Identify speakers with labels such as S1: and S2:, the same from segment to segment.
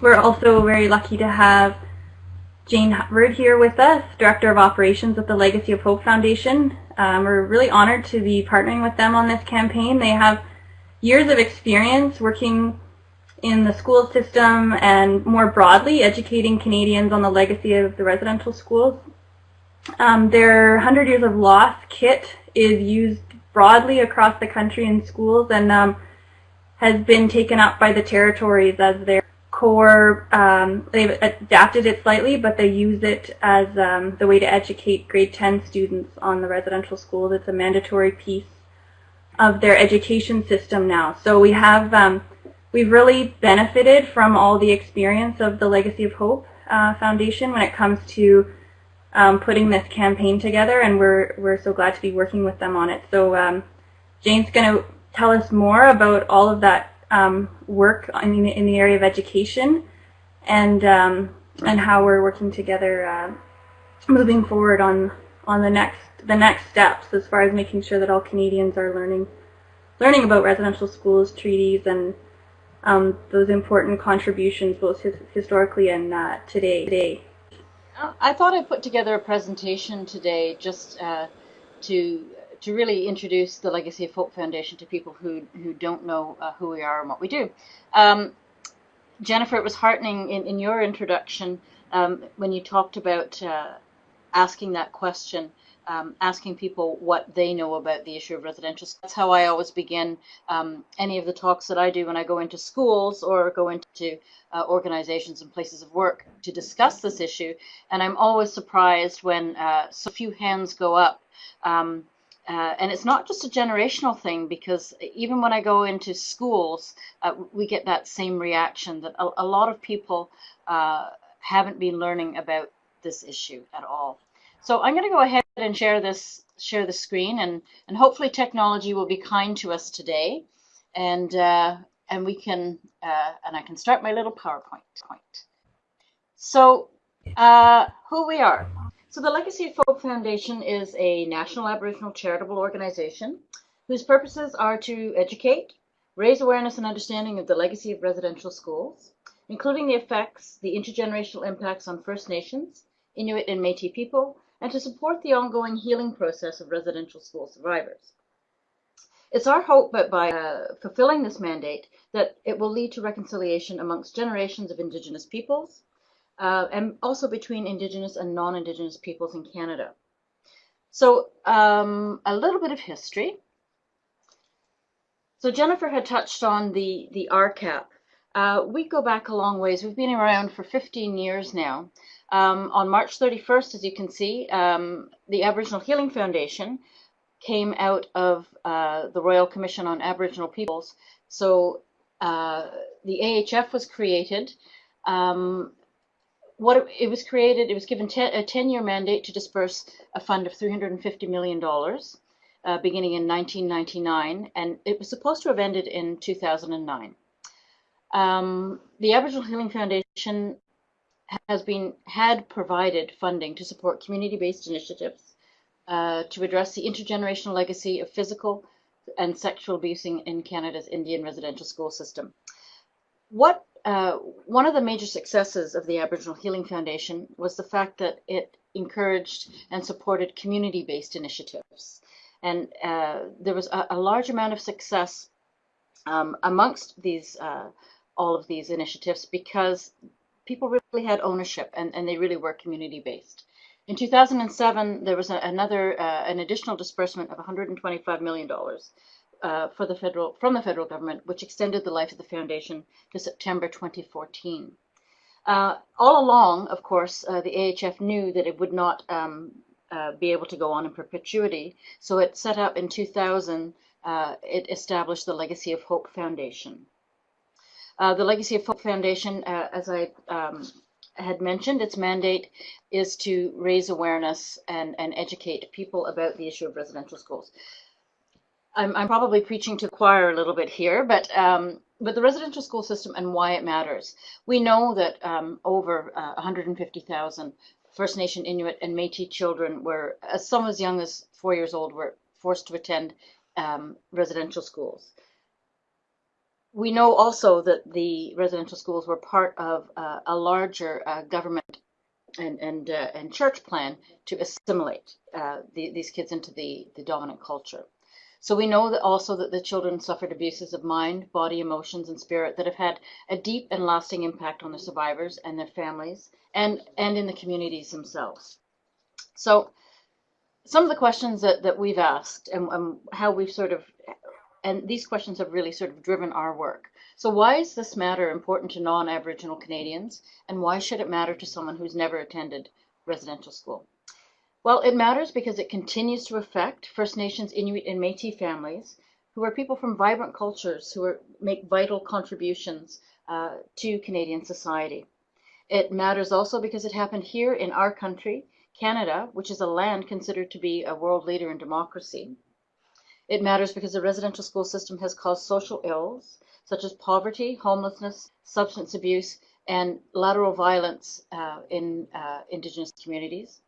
S1: we're also very lucky to have Jane Hubbard here with us, Director of Operations at the Legacy of Hope Foundation. Um, we're really honored to be partnering with them on this campaign. They have years of experience working in the school system and more broadly educating Canadians on the legacy of the residential schools. Um, their 100 Years of Loss kit is used broadly across the country in schools and um, has been taken up by the territories as their core, um, they've adapted it slightly, but they use it as um, the way to educate grade 10 students on the residential schools. It's a mandatory piece of their education system now. So we have, um, we've really benefited from all the experience of the Legacy of Hope uh, Foundation when it comes to um, putting this campaign together, and we're, we're so glad to be working with them on it. So um, Jane's going to tell us more about all of that um, work in the, in the area of education and um, and how we're working together uh, moving forward on on the next the next steps as far as making sure that all Canadians are learning learning about residential schools treaties and um, those important contributions both his, historically and uh, today. today.
S2: I thought I put together a presentation today just uh, to to really introduce the Legacy of Hope Foundation to people who, who don't know uh, who we are and what we do. Um, Jennifer, it was heartening in, in your introduction um, when you talked about uh, asking that question, um, asking people what they know about the issue of residential. That's how I always begin um, any of the talks that I do when I go into schools or go into uh, organizations and places of work to discuss this issue. And I'm always surprised when uh, so few hands go up. Um, uh, and it's not just a generational thing because even when I go into schools, uh, we get that same reaction that a, a lot of people uh, haven't been learning about this issue at all. So I'm going to go ahead and share this, share the screen, and and hopefully technology will be kind to us today, and uh, and we can uh, and I can start my little PowerPoint. Point. So uh, who we are. So the Legacy of Hope Foundation is a national Aboriginal charitable organization whose purposes are to educate, raise awareness and understanding of the legacy of residential schools, including the effects, the intergenerational impacts on First Nations, Inuit and Métis people, and to support the ongoing healing process of residential school survivors. It's our hope that by uh, fulfilling this mandate that it will lead to reconciliation amongst generations of Indigenous peoples, uh, and also between Indigenous and non-Indigenous peoples in Canada. So um, a little bit of history. So Jennifer had touched on the, the RCAP. Uh, we go back a long ways. We've been around for 15 years now. Um, on March 31st, as you can see, um, the Aboriginal Healing Foundation came out of uh, the Royal Commission on Aboriginal Peoples. So uh, the AHF was created. Um, what it, it, was created, it was given ten, a 10-year mandate to disperse a fund of $350 million uh, beginning in 1999, and it was supposed to have ended in 2009. Um, the Aboriginal Healing Foundation has been had provided funding to support community-based initiatives uh, to address the intergenerational legacy of physical and sexual abuse in Canada's Indian residential school system. What uh, one of the major successes of the Aboriginal Healing Foundation was the fact that it encouraged and supported community-based initiatives. And uh, there was a, a, large amount of success um, amongst these uh, all of these initiatives because people really had ownership and, and they really were community-based. In 2007, there was a, another, uh, an additional disbursement of $125 million uh, for the federal from the federal government, which extended the life of the foundation to September 2014. Uh, all along, of course, uh, the AHF knew that it would not um, uh, be able to go on in perpetuity, so it set up in 2000. Uh, it established the Legacy of Hope Foundation. Uh, the Legacy of Hope Foundation, as I um, had mentioned, its mandate is to raise awareness and, and educate people about the issue of residential schools. I'm, I'm probably preaching to the choir a little bit here, but um, but the residential school system and why it matters. We know that um, over uh, 150,000 First Nation, Inuit, and Métis children were, as some as young as four years old, were forced to attend um, residential schools. we know also that the residential schools were part of uh, a larger uh, government and and uh, and church plan to assimilate uh, the, these kids into the the dominant culture. So we know that also that the children suffered abuses of mind, body, emotions, and spirit that have had a deep and lasting impact on the survivors and their families, and and in the communities themselves. So some of the questions that, that we've asked and, and how we've sort of and these questions have really sort of driven our work. So why is this matter important to non-Aboriginal Canadians, and why should it matter to someone who's never attended residential school? Well, it matters because it continues to affect First Nations, Inuit, and Métis families, who are people from vibrant cultures who are, make vital contributions uh, to Canadian society. It matters also because it happened here in our country, Canada, which is a land considered to be a world leader in democracy. It matters because the residential school system has caused social ills such as poverty, homelessness, substance abuse, and lateral violence uh, in uh, Indigenous communities.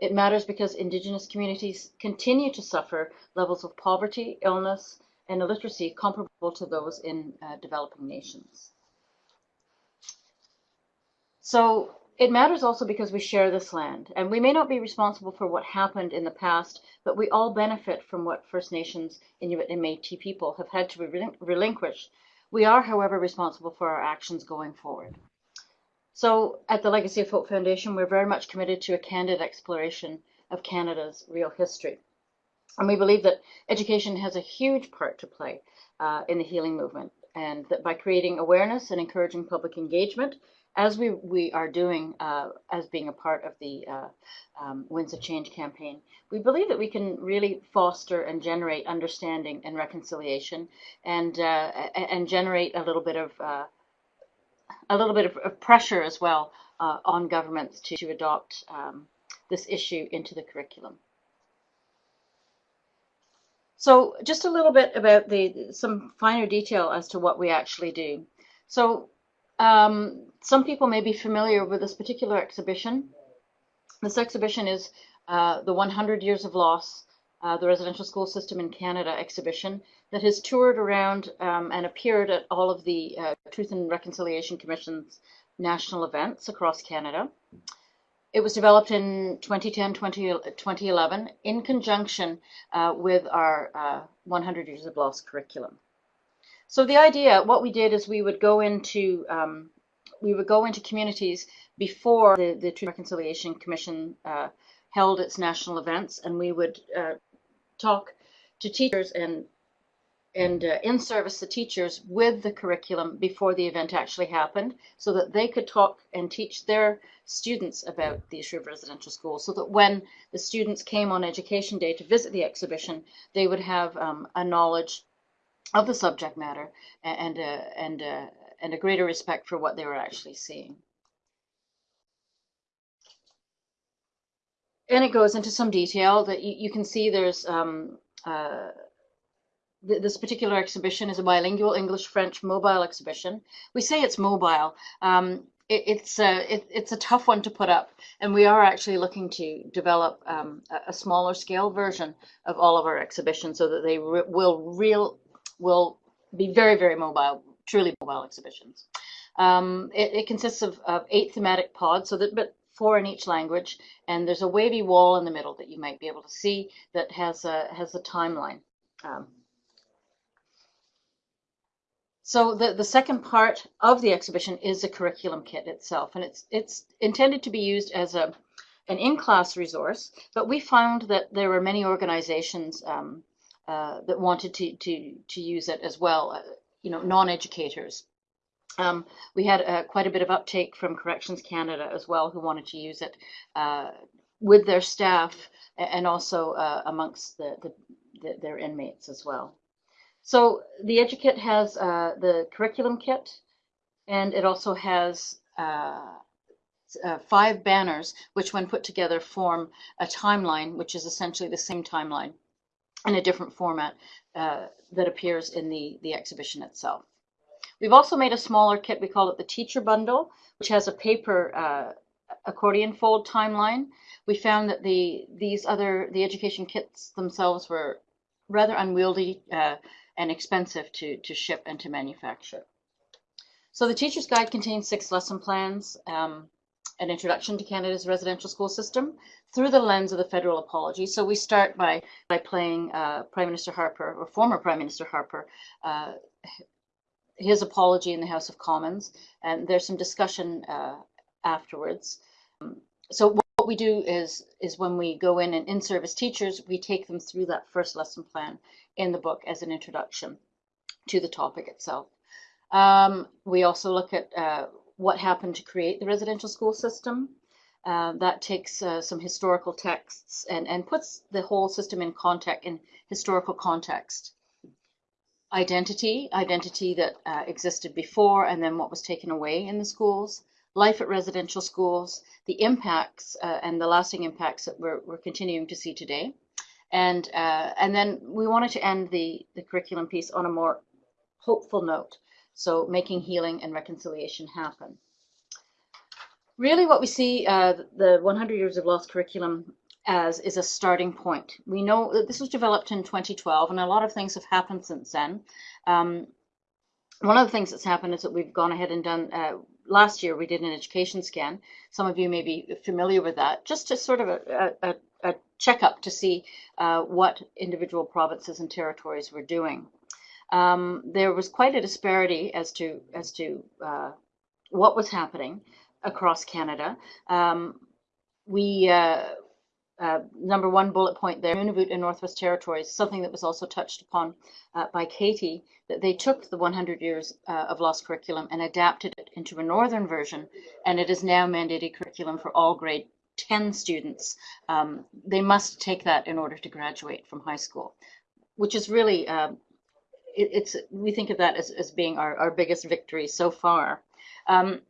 S2: It matters because Indigenous communities continue to suffer levels of poverty, illness, and illiteracy comparable to those in uh, developing nations. So it matters also because we share this land, and we may not be responsible for what happened in the past, but we all benefit from what First Nations, Inuit, and Métis people have had to relinquish. We are, however, responsible for our actions going forward. So at the Legacy of Hope Foundation, we're very much committed to a candid exploration of Canada's real history. And we believe that education has a huge part to play uh, in the healing movement, and that by creating awareness and encouraging public engagement, as we, we are doing uh, as being a part of the uh, um, Winds of Change campaign, we believe that we can really foster and generate understanding and reconciliation and, uh, and generate a little bit of uh, a little bit of, of pressure as well uh, on governments to, to adopt um, this issue into the curriculum. So just a little bit about the some finer detail as to what we actually do. So um, some people may be familiar with this particular exhibition. This exhibition is uh, the 100 Years of Loss, uh, the Residential School System in Canada exhibition that has toured around um, and appeared at all of the uh, Truth and Reconciliation Commission's national events across Canada. It was developed in 2010, 20, 2011 in conjunction uh, with our uh, 100 Years of Loss curriculum. So the idea, what we did is we would go into um, we would go into communities before the, the Truth and Reconciliation Commission uh, held its national events, and we would uh, talk to teachers and and uh, in service the teachers with the curriculum before the event actually happened so that they could talk and teach their students about the issue of residential schools so that when the students came on education day to visit the exhibition they would have um, a knowledge of the subject matter and uh, and uh, and a greater respect for what they were actually seeing. And it goes into some detail that you, you can see there's um, uh, th this particular exhibition is a bilingual English-French mobile exhibition. We say it's mobile. Um, it, it's a it, it's a tough one to put up, and we are actually looking to develop um, a, a, smaller scale version of all of our exhibitions so that they re will real will be very, very mobile, truly mobile exhibitions. Um, it, it, consists of, of, eight thematic pods, so that but four in each language, and there's a wavy wall in the middle that you might be able to see that has a has a timeline. Um, so the, the second part of the exhibition is the curriculum kit itself, and it's it's intended to be used as a an in-class resource, but we found that there were many organizations um, uh, that wanted to, to, to use it as well, uh, you know, non-educators. Um, we had uh, quite a bit of uptake from Corrections Canada as well, who wanted to use it uh, with their staff and also uh, amongst the, the, the, their inmates as well. So the EduKit has the curriculum kit, and it also has uh, five banners, which when put together form a timeline, which is essentially the same timeline in a different format uh, that appears in the, the exhibition itself. We've also made a smaller kit, we call it the teacher bundle, which has a paper uh, accordion fold timeline. We found that the these other, the education kits themselves were rather unwieldy uh, and expensive to, to ship and to manufacture. So the Teacher's Guide contains six lesson plans, um, an introduction to Canada's residential school system through the lens of the federal apology. So we start by, by playing uh, Prime Minister Harper, or former Prime Minister Harper, uh, his apology in the House of Commons, and there's some discussion uh, afterwards. So what we do is is when we go in and in-service teachers, we take them through that first lesson plan in the book as an introduction to the topic itself. Um, we also look at uh, what happened to create the residential school system. Uh, that takes uh, some historical texts and, and puts the whole system in context, in historical context. Identity, identity that uh, existed before and then what was taken away in the schools. Life at residential schools, the impacts uh, and the lasting impacts that we're, we're continuing to see today. And, uh, and then we wanted to end the, the curriculum piece on a more hopeful note. So making healing and reconciliation happen. Really what we see uh, the 100 Years of Loss Curriculum as is a starting point. We know that this was developed in 2012 and a lot of things have happened since then. Um, one of the things that's happened is that we've gone ahead and done, uh, last year we did an education scan. Some of you may be familiar with that, just to sort of a, a, a checkup to see uh, what individual provinces and territories were doing um, there was quite a disparity as to as to uh, what was happening across Canada. Um, we uh, number one bullet point there, Nunavut and Northwest Territories, something that was also touched upon uh, by Katie, that they took the 100 years uh, of loss curriculum and adapted it into a northern version, and it is now mandated curriculum for all grade 10 students. Um, they must take that in order to graduate from high school, which is really uh, it, it's we think of that as, as being our, our biggest victory so far. Um,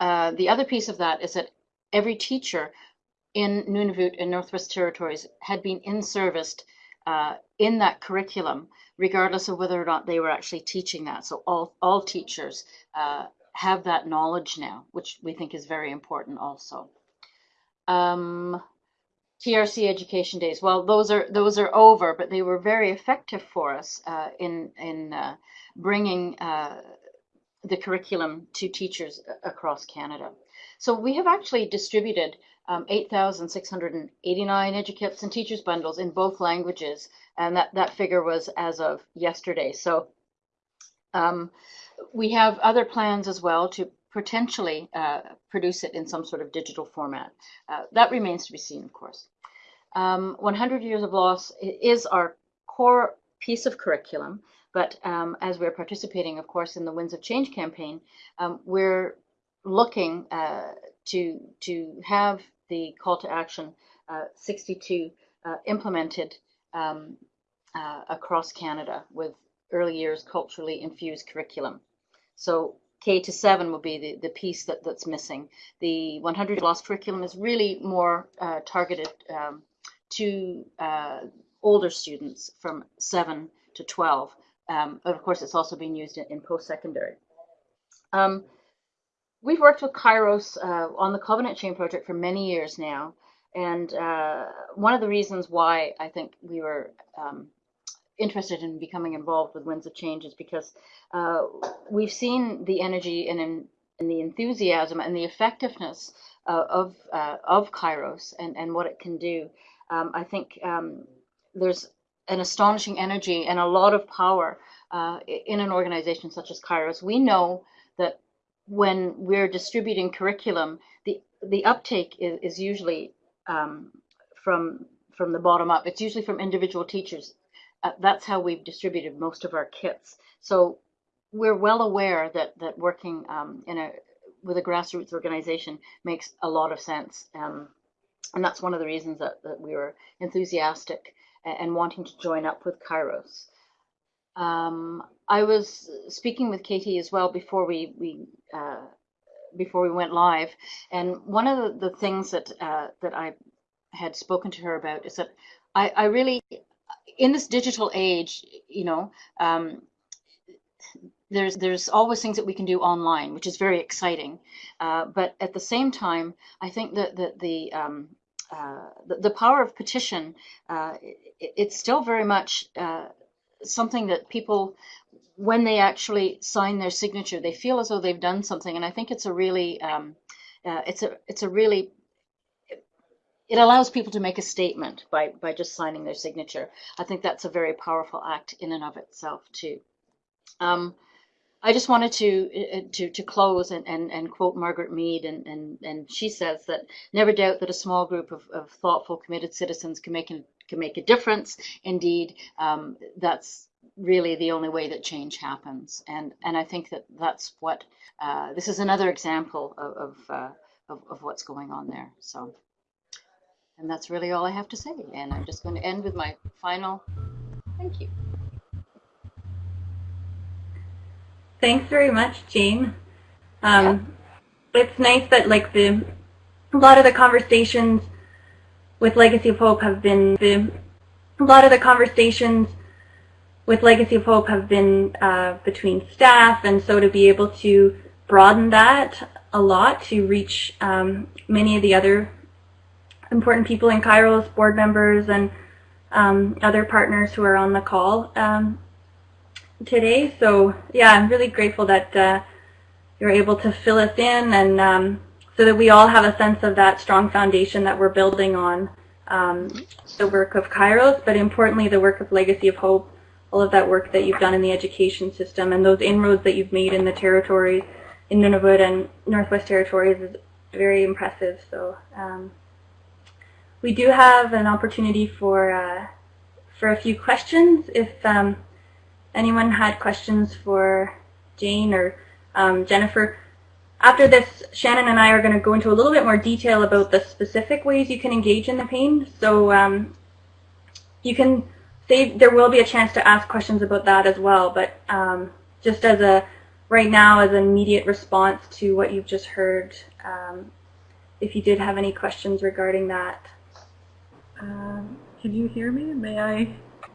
S2: uh, the other piece of that is that every teacher in Nunavut and Northwest Territories had been in service uh, in that curriculum, regardless of whether or not they were actually teaching that. So all, all teachers uh, have that knowledge now, which we think is very important also. Um, TRC education days. Well, those are those are over, but they were very effective for us uh, in in uh, bringing uh, the curriculum to teachers across Canada. So we have actually distributed um, 8,689 EduKits and teachers bundles in both languages, and that that figure was as of yesterday. So um, we have other plans as well to potentially uh, produce it in some sort of digital format. Uh, that remains to be seen, of course. Um, 100 Years of Loss is our core piece of curriculum, but um, as we're participating, of course, in the Winds of Change campaign, um, we're looking uh, to, to have the call to action uh, 62 uh, implemented um, uh, across Canada with early years culturally infused curriculum. So K to seven will be the, the piece that, that's missing. The 100 lost curriculum is really more uh, targeted um, to uh, older students from seven to 12. Um, of course, it's also being used in, in post-secondary. Um, we've worked with Kairos uh, on the Covenant Chain project for many years now. And uh, one of the reasons why I think we were um, interested in becoming involved with Winds of Change is because uh, we've seen the energy and, in, and, the enthusiasm and the effectiveness uh, of uh, of Kairos and, and what it can do. Um, I think um, there's an astonishing energy and a lot of power uh, in an organization such as Kairos. We know that when we're distributing curriculum, the the uptake is, is usually um, from from the bottom up. It's usually from individual teachers uh, that's how we've distributed most of our kits. So we're well aware that that working um, in a with a grassroots organization makes a lot of sense. Um, and that's one of the reasons that, that we were enthusiastic and, and wanting to join up with Kairos. Um, I was speaking with Katie as well before we, we uh, before we went live, and one of the, things that uh, that I had spoken to her about is that I, I really in this digital age, you know, um, there's there's always things that we can do online, which is very exciting. Uh, but at the same time, I think that, that the, um, uh, the, the power of petition uh, it, it's still very much uh, something that people, when they actually sign their signature, they feel as though they've done something. And I think it's a really, um, uh, it's a, it's a really, it allows people to make a statement by, by just signing their signature. I think that's a very powerful act in and of itself too. Um, I just wanted to uh, to to close and, and, and quote Margaret Mead, and, and, and she says that never doubt that a small group of, of thoughtful, committed citizens can make a, can make a difference. Indeed, um, that's really the only way that change happens, and and I think that that's what uh, this is another example of of, uh, of of what's going on there. So, and that's really all I have to say. And I'm just going to end with my final thank you.
S1: Thanks very much, Jane. Um, yeah. It's nice that like the a lot of the conversations with Legacy of Hope have been the a lot of the conversations with Legacy of Hope have been uh, between staff, and so to be able to broaden that a lot to reach um, many of the other important people in Kairos, board members, and um, other partners who are on the call um, today. So yeah, I'm really grateful that uh, you're able to fill us in and um, so that we all have a sense of that strong foundation that we're building on um, the work of Kairos, but importantly the work of Legacy of Hope, all of that work that you've done in the education system and those inroads that you've made in the territories, in Nunavut and Northwest Territories is very impressive. So um, we do have an opportunity for uh, for a few questions if um, anyone had questions for Jane or um, Jennifer, after this, Shannon and I are going to go into a little bit more detail about the specific ways you can engage in the pain. So um, you can save, there will be a chance to ask questions about that as well, but um, just as a, right now as an immediate response to what you've just heard, um, if you did have any questions regarding that.
S3: Um, can you hear me? May I?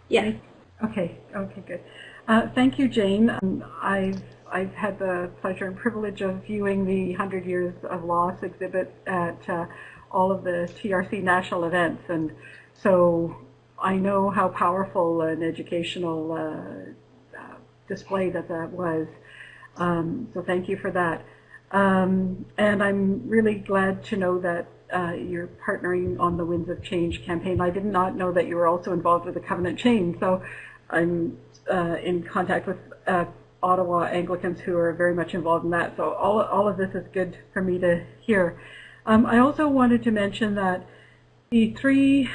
S1: Yes.
S3: Okay, okay, good. Uh, thank you, Jane. Um, I've, I've had the pleasure and privilege of viewing the 100 Years of Loss exhibit at uh, all of the TRC national events, and so I know how powerful an educational uh, uh, display that that was. Um, so thank you for that. Um, and I'm really glad to know that uh, you're partnering on the Winds of Change campaign. I did not know that you were also involved with the Covenant Chain, so I'm uh, in contact with uh, Ottawa Anglicans who are very much involved in that. So all, all of this is good for me to hear. Um, I also wanted to mention that the three,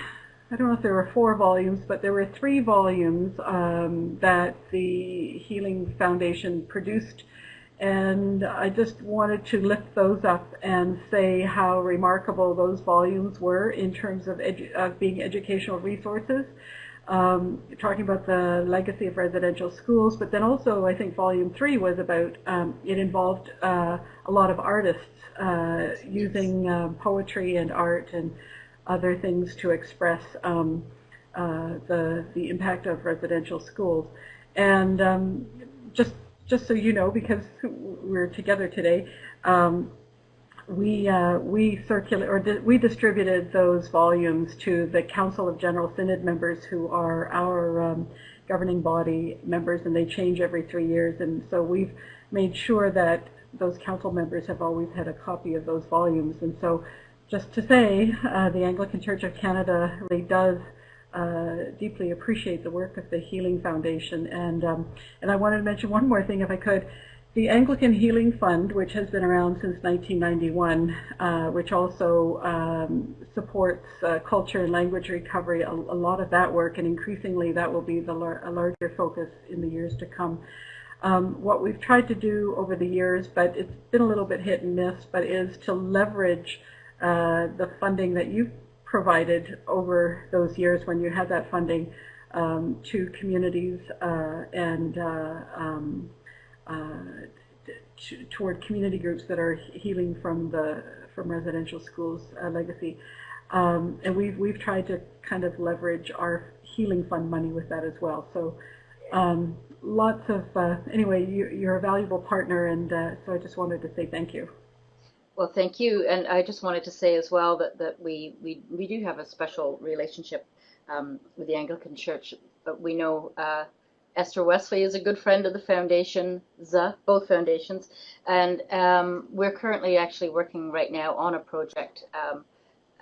S3: I don't know if there were four volumes, but there were three volumes um, that the Healing Foundation produced. And I just wanted to lift those up and say how remarkable those volumes were in terms of, of being educational resources um, talking about the legacy of residential schools, but then also I think volume three was about, um, it involved uh, a lot of artists uh, using uh, poetry and art and other things to express um, uh, the, the impact of residential schools. And um, just, just so you know, because we're together today, um, we uh, we circulate or di we distributed those volumes to the Council of General Synod members who are our um, governing body members, and they change every three years. And so we've made sure that those council members have always had a copy of those volumes. And so, just to say, uh, the Anglican Church of Canada really does. Uh, deeply appreciate the work of the Healing Foundation, and um, and I wanted to mention one more thing, if I could. The Anglican Healing Fund, which has been around since 1991, uh, which also um, supports uh, culture and language recovery, a, a, lot of that work, and increasingly that will be the lar a larger focus in the years to come. Um, what we've tried to do over the years, but it's been a little bit hit and miss, but is to leverage uh, the funding that you've provided over those years when you had that funding um, to communities uh, and uh, um, toward community groups that are healing from the from residential schools uh, legacy. Um, and we've we've tried to kind of leverage our healing fund money with that as well. So um, lots of uh, anyway, you, are a valuable partner, and uh, so I just wanted to say thank you.
S2: Well, thank you, and I just wanted to say as well that that we we we do have a special relationship um, with the Anglican Church. But we know uh, Esther Wesley is a good friend of the foundation, ZA, both foundations, and um, we're currently actually working right now on a project. Um,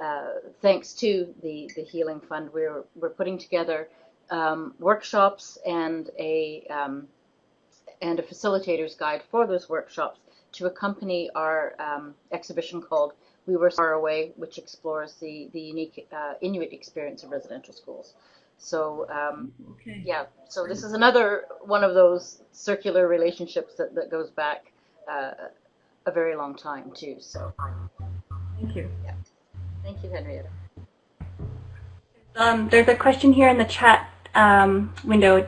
S2: uh, thanks to the, the Healing Fund, we're, we're putting together um, workshops and a, um, and a facilitator's guide for those workshops to accompany our um, exhibition called We Were Far Away, which explores the, the unique uh, Inuit experience of residential schools. So um, okay. yeah, so this is another one of those circular relationships that, that goes back uh, a very long time too. So
S3: thank you.
S2: Yeah, thank you, Henrietta.
S1: Um, there's a question here in the chat um, window.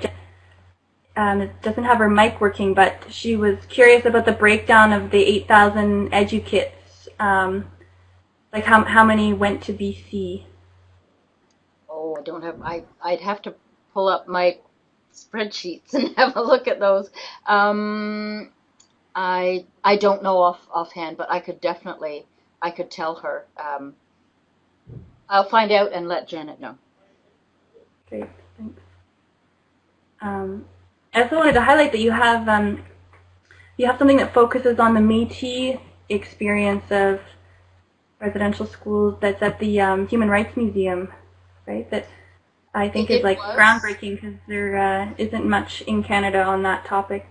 S1: Um, it doesn't have her mic working, but she was curious about the breakdown of the 8,000 EduKits. Um, like how how many went to BC?
S2: I don't have, I, I'd have to pull up my spreadsheets and have a look at those. Um, I, I don't know off offhand, but I could definitely, I could tell her. Um, I'll find out and let Janet know.
S1: Great, thanks. Um, I also wanted to highlight that you have um, you have something that focuses on the Métis experience of residential schools that's at the um, Human Rights Museum right? That I think it, is like was. groundbreaking because there uh, not much in Canada on that topic.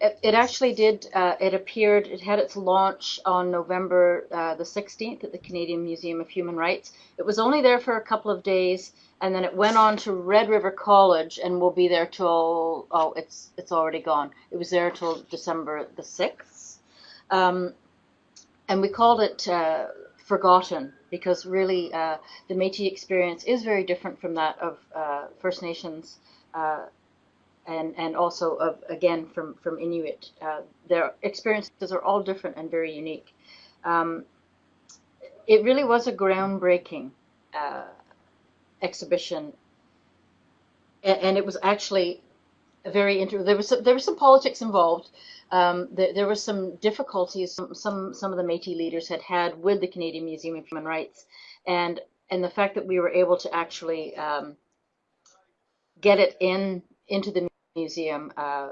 S2: It, it actually did. Uh, it appeared. It had its launch on November uh, the 16th at the Canadian Museum of Human Rights. It was only there for a couple of days, and then it went on to Red River College, and will be there till oh, it's it's already gone. It was there till December the 6th, um, and we called it uh, Forgotten because really uh, the Métis experience is very different from that of uh, First Nations uh, and and also of again from from Inuit. Uh, their experiences are all different and very unique. Um, it really was a groundbreaking uh, exhibition, and, and, it was actually very interesting. There was some, there was some politics involved. Um, there, there were some difficulties some, some, some of the Métis leaders had had with the Canadian Museum of Human Rights, and and the fact that we were able to actually um, get it in into the museum, uh,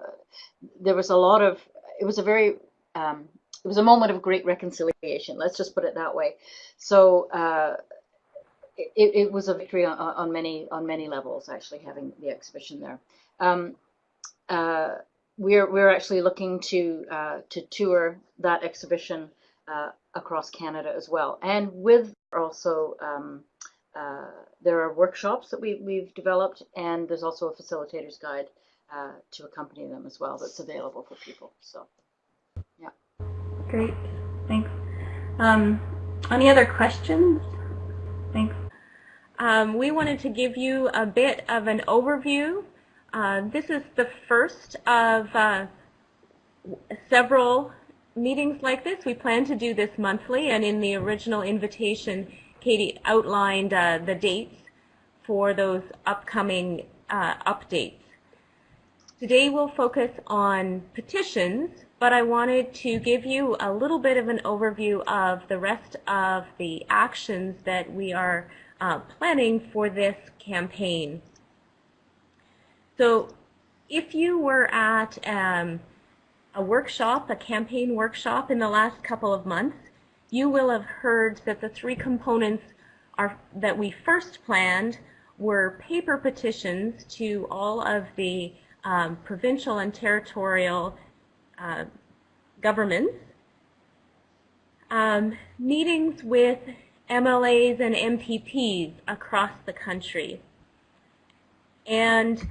S2: there was a lot of. It was a very um, it was a moment of great reconciliation. Let's just put it that way. So. Uh, it, it, was a victory on, on, many on many levels, actually having the exhibition there. Um, uh, we're we're actually looking to uh, to tour that exhibition uh, across Canada as well, and with also um, uh, there are workshops that we we've developed, and there's also a facilitator's guide uh, to accompany them as well that's available for people. So, yeah.
S1: Great, thanks. Um, any other questions? Thanks.
S4: Um, we wanted to give you a bit of an overview uh, this is the first of uh, several meetings like this. We plan to do this monthly, and in the original invitation, Katie outlined uh, the dates for those upcoming uh, updates. Today we'll focus on petitions, but I wanted to give you a little bit of an overview of the rest of the actions that we are uh, planning for this campaign. So if you were at um, a workshop, a campaign workshop in the last couple of months, you will have heard that the three components are, that we first planned were paper petitions to all of the um, provincial and territorial uh, governments, um, meetings with MLAs and MPPs across the country, and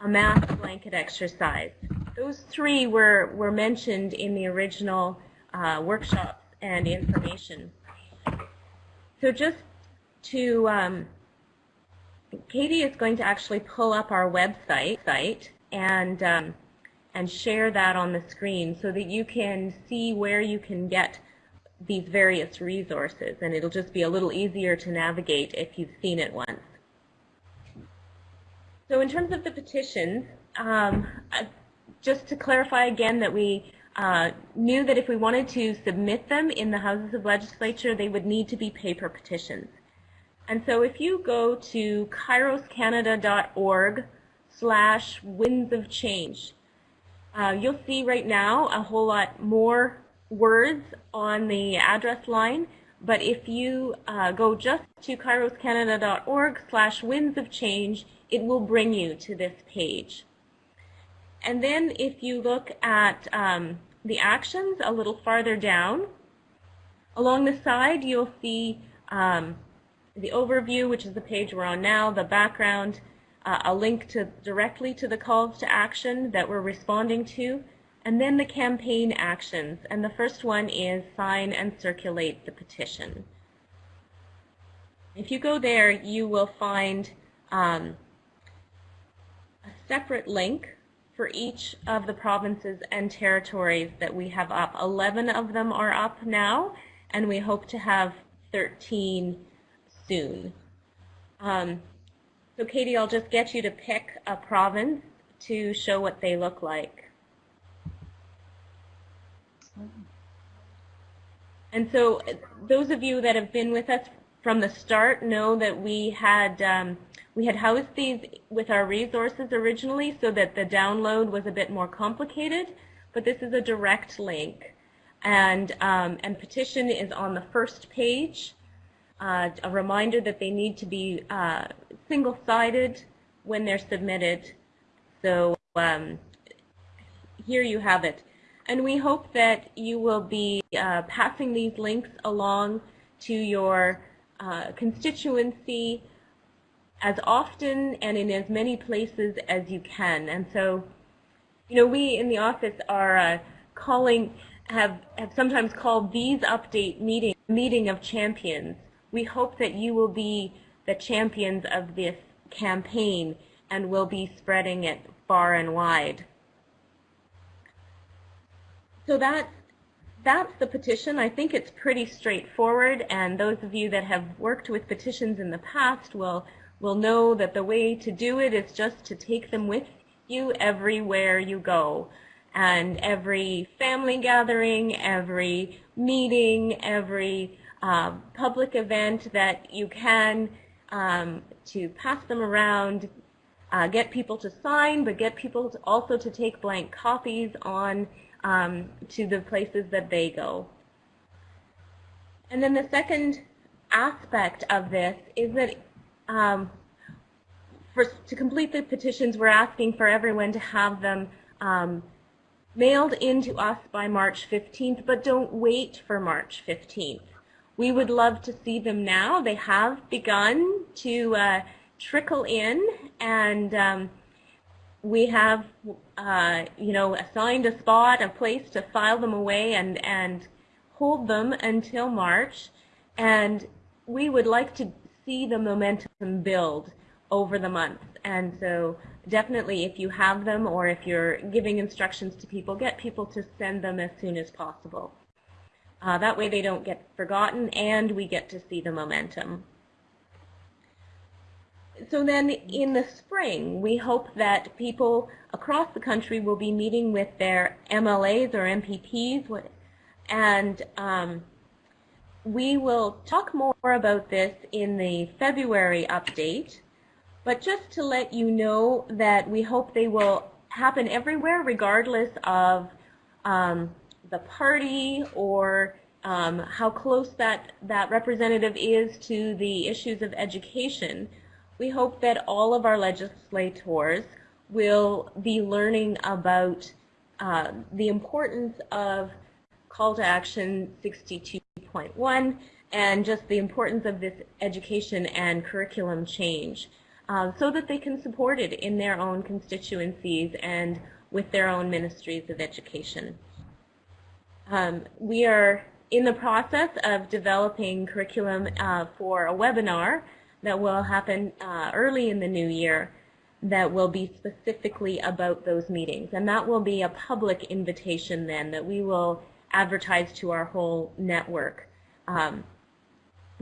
S4: a mass blanket exercise. Those three were, were mentioned in the original uh, workshops and information. So just to, um, Katie is going to actually pull up our website site and, um, and share that on the screen so that you can see where you can get these various resources and it'll just be a little easier to navigate if you've seen it once. So in terms of the petitions, um, just to clarify again that we uh, knew that if we wanted to submit them in the Houses of Legislature, they would need to be paper petitions. And so if you go to kairoscanada.org slash winds of change. Uh, you'll see right now a whole lot more words on the address line, but if you uh, go just to kairoscanada.org slash winds of change, it will bring you to this page. And then if you look at um, the actions a little farther down, along the side you'll see um, the overview, which is the page we're on now, the background, uh, a link to directly to the calls to action that we're responding to, and then the campaign actions. And the first one is sign and circulate the petition. If you go there, you will find um, separate link for each of the provinces and territories that we have up. 11 of them are up now, and we hope to have 13 soon. Um, so Katie, I'll just get you to pick a province to show what they look like. And so those of you that have been with us from the start know that we had um, we had housed these with our resources originally so that the download was a bit more complicated, but this is a direct link. And, um, and petition is on the first page. Uh, a reminder that they need to be uh, single-sided when they're submitted. So um, here you have it. And we hope that you will be uh, passing these links along to your uh, constituency as often and in as many places as you can. And so, you know, we in the office are uh, calling, have, have sometimes called these update meeting, meeting of champions. We hope that you will be the champions of this campaign and will be spreading it far and wide. So that's that's the petition. I think it's pretty straightforward, and those of you that have worked with petitions in the past will will know that the way to do it is just to take them with you everywhere you go. And every family gathering, every meeting, every uh, public event that you can um, to pass them around, uh, get people to sign, but get people to also to take blank copies on um, to the places that they go. And then the second aspect of this is that um, for, to complete the petitions, we're asking for everyone to have them um, mailed into us by March 15th, but don't wait for March 15th. We would love to see them now. They have begun to uh, trickle in, and um, we have, uh, you know, assigned a spot, a place to file them away and, and hold them until March. And we would like to see the momentum build over the month. And so definitely if you have them or if you're giving instructions to people, get people to send them as soon as possible. Uh, that way they don't get forgotten and we get to see the momentum. So then in the spring, we hope that people across the country will be meeting with their MLAs or MPPs and um, we will talk more about this in the February update, but just to let you know that we hope they will happen everywhere regardless of um, the party or um, how close that, that representative is to the issues of education. We hope that all of our legislators will be learning about uh, the importance of call to action 62.1 and just the importance of this education and curriculum change uh, so that they can support it in their own constituencies and with their own ministries of education. Um, we are in the process of developing curriculum uh, for a webinar that will happen uh, early in the new year that will be specifically about those meetings. And that will be a public invitation then that we will advertise to our whole network um,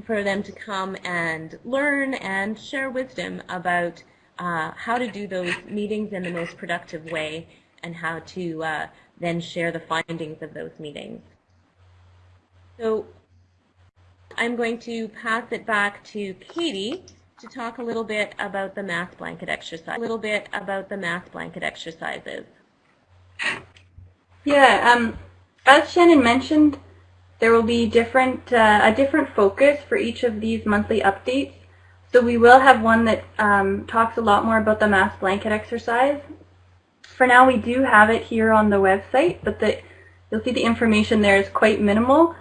S4: for them to come and learn and share wisdom about uh, how to do those meetings in the most productive way and how to uh, then share the findings of those meetings. So I'm going to pass it back to Katie to talk a little bit about the mass blanket exercise, a little bit about the mass blanket exercises.
S1: Yeah, um, as Shannon mentioned, there will be different uh, a different focus for each of these monthly updates. So we will have one that um, talks a lot more about the mass blanket exercise. For now, we do have it here on the website, but the, you'll see the information there is quite minimal.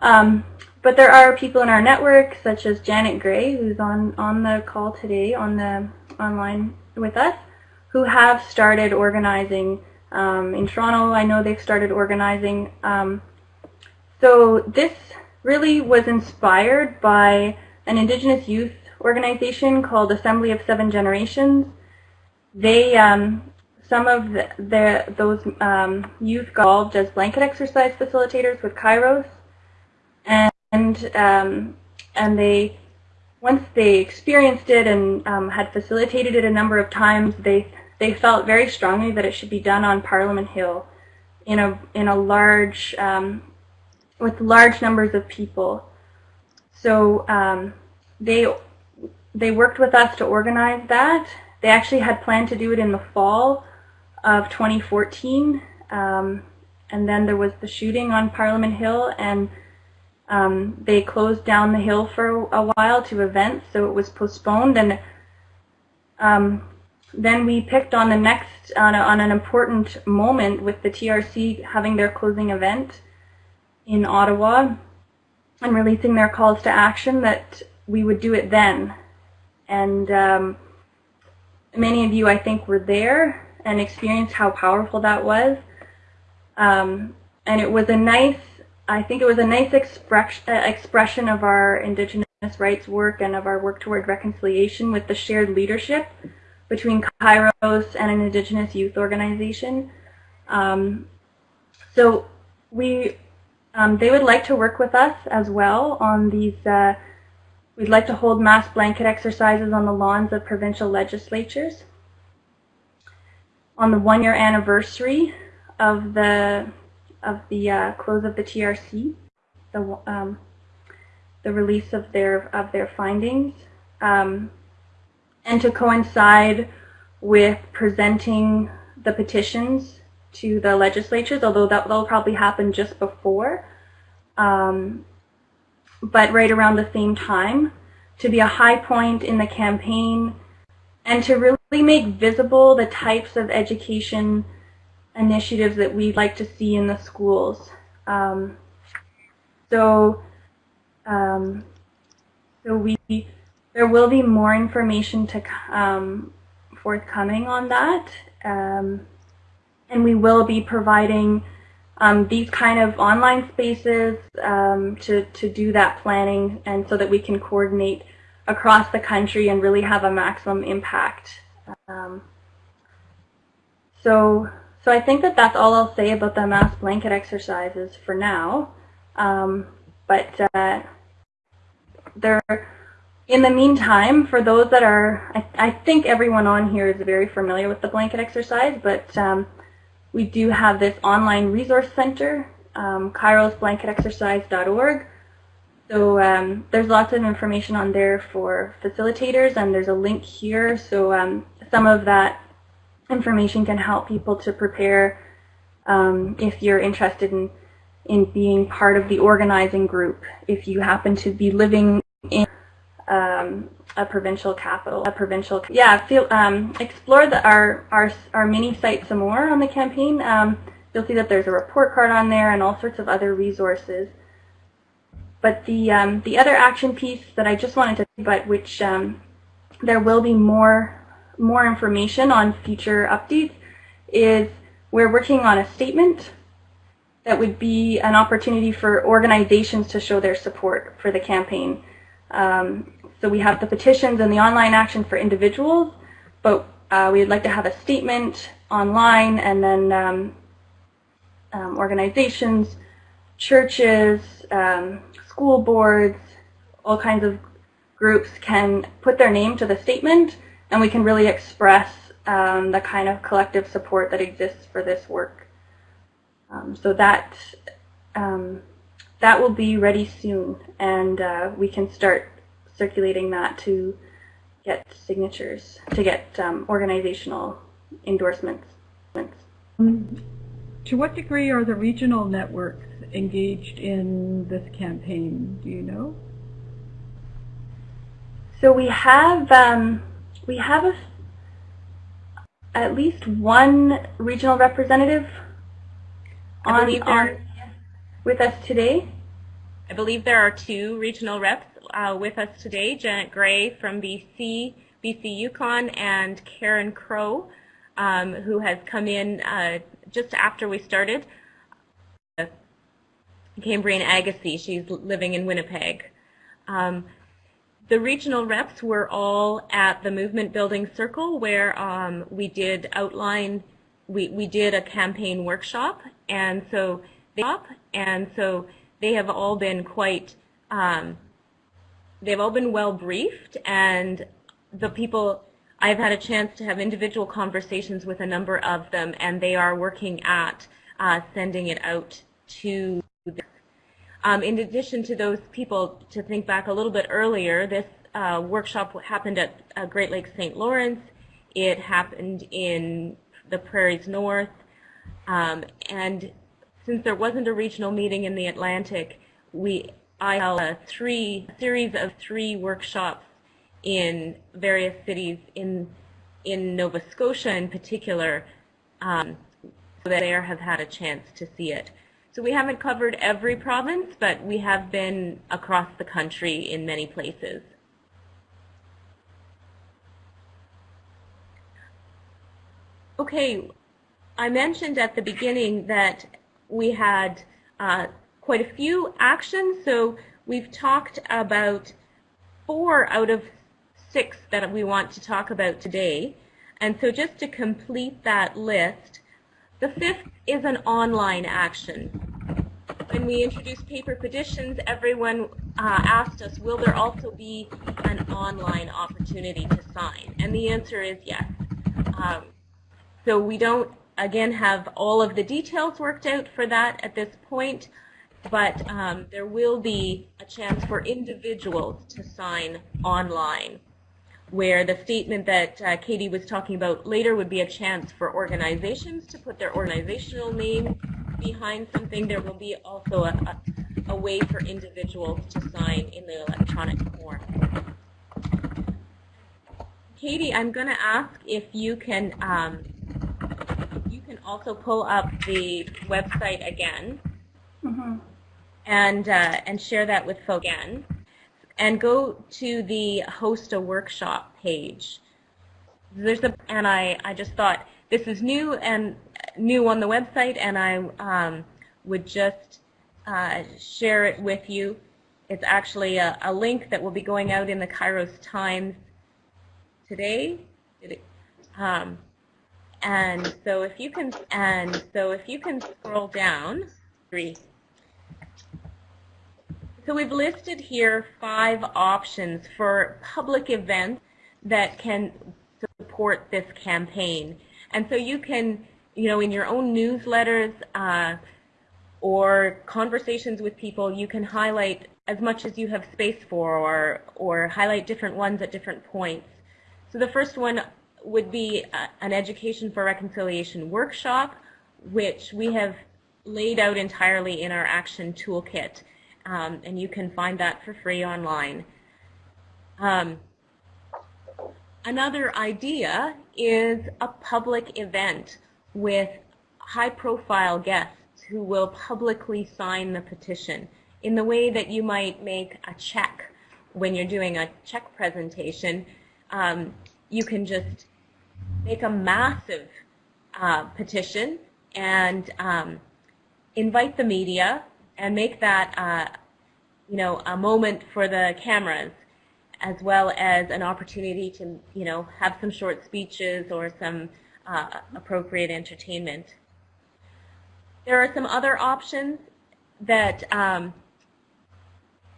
S1: Um, but there are people in our network, such as Janet Gray, who's on, on the call today on the online with us, who have started organizing um, in Toronto. I know they've started organizing. Um, so this really was inspired by an Indigenous youth organization called Assembly of Seven Generations. They, um, some of the, the those um, youth got involved as blanket exercise facilitators with Kairos, and um, and they once they experienced it and um, had facilitated it a number of times, they they felt very strongly that it should be done on Parliament Hill, in a in a large um, with large numbers of people. So um, they they worked with us to organize that. They actually had planned to do it in the fall of 2014, um, and then there was the shooting on Parliament Hill, and um, they closed down the hill for a while to events, so it was postponed. And um, then we picked on the next, on, a, on an important moment with the TRC having their closing event in Ottawa and releasing their calls to action that we would do it then. And um, many of you, I think, were there and experienced how powerful that was. Um, and it was a nice I think it was a nice express, uh, expression of our Indigenous rights work and of our work toward reconciliation with the shared leadership between Kairos and an Indigenous youth organization. Um, so we, um, they would like to work with us as well on these. Uh, we'd like to hold mass blanket exercises on the lawns of provincial legislatures. On the one-year anniversary of the of the uh, close of the TRC, the um, the release of their of their findings, um, and to coincide with presenting the petitions to the legislatures, although that will probably happen just before, um, but right around the same time, to be a high point in the campaign, and to really make visible the types of education initiatives that we'd like to see in the schools. Um, so, um, so we there will be more information to um, forthcoming on that, um, and we will be providing um, these kind of online spaces to to do that planning, and so that we can coordinate across the country and really have a maximum impact. so so I think that that's all I'll say about the mass blanket exercises for now. Um, but uh, there, in the meantime, for those that are, I, I, think everyone on here is very familiar with the blanket exercise, but um, we do have this online resource center, um, kairosblanketexercise.org. So um, there's lots of information on there for facilitators, and there's a link here. So um, some of that information can help people to prepare um, if you're interested in in being part of the organizing group. If you happen to be living in um, a provincial capital, a provincial, yeah, feel, um, explore the, our, our, our mini site some more on the campaign. Um, you'll see that there's a report card on there and all sorts of other resources. But the, um, the other action piece that I just wanted to, but which um, there will be more more information on future updates is we're working on a statement that would be an opportunity for organizations to show their support for the campaign. Um, so we have the petitions and the online action for individuals, but uh, we would like to have a statement online and then um, um, organizations, churches, um, school boards, all kinds of groups can put their name to the statement and we can really express um, the kind of collective support that exists for this work. Um, so that um, that will be ready soon, and uh, we can start circulating that to get signatures, to get um, organizational endorsements.
S3: Um, to what degree are the regional networks engaged in this campaign? Do you know?
S1: So we have um, we have a, at least one regional representative on, on with us today.
S4: I believe there are two regional reps uh, with us today, Janet Gray from BC, BC Yukon, and Karen Crow, um, who has come in uh, just after we started. Cambrian Agassi, she's living in Winnipeg. Um, the regional reps were all at the Movement Building Circle where um, we did outline, we, we did a campaign workshop, and so they and so they have all been quite, um, they've all been well briefed, and the people, I've had a chance to have individual conversations with a number of them, and they are working at uh, sending it out to um, in addition to those people, to think back a little bit earlier, this uh, workshop happened at uh, Great Lakes St. Lawrence. It happened in the Prairies North. Um, and since there wasn't a regional meeting in the Atlantic, we I held a three series of three workshops in various cities in in Nova Scotia in particular, um, so that they have had a chance to see it. So we haven't covered every province, but we have been across the country in many places. Okay, I mentioned at the beginning that we had uh, quite a few actions, so we've talked about four out of six that we want to talk about today. And so just to complete that list, the fifth is an online action when we introduced paper petitions, everyone uh, asked us, will there also be an online opportunity to sign? And the answer is yes. Um, so we don't, again, have all of the details worked out for that at this point, but um, there will be a chance for individuals to sign online where the statement that uh, Katie was talking about later would be a chance for organizations to put their organizational name behind something, there will be also a, a, a way for individuals to sign in the electronic form. Katie, I'm going to ask if you can um, you can also pull up the website again mm -hmm. and uh, and share that with folks again, and go to the host a workshop page. There's a and I I just thought this is new and new on the website, and I um, would just uh, share it with you. It's actually a, a, link that will be going out in the Kairos Times today. Um, and so if you can, and so if you can scroll down, three. So we've listed here five options for public events that can support this campaign. And so you can you know, in your own newsletters uh, or conversations with people, you can highlight as much as you have space for or, or highlight different ones at different points. So the first one would be uh, an Education for Reconciliation workshop, which we have laid out entirely in our action toolkit. Um, and you can find that for free online. Um, another idea is a public event with high-profile guests who will publicly sign the petition in the way that you might make a check when you're doing a check presentation. Um, you can just make a massive uh, petition and um, invite the media and make that uh, you know a moment for the cameras as well as an opportunity to you know have some short speeches or some uh, appropriate entertainment. There are some other options that um,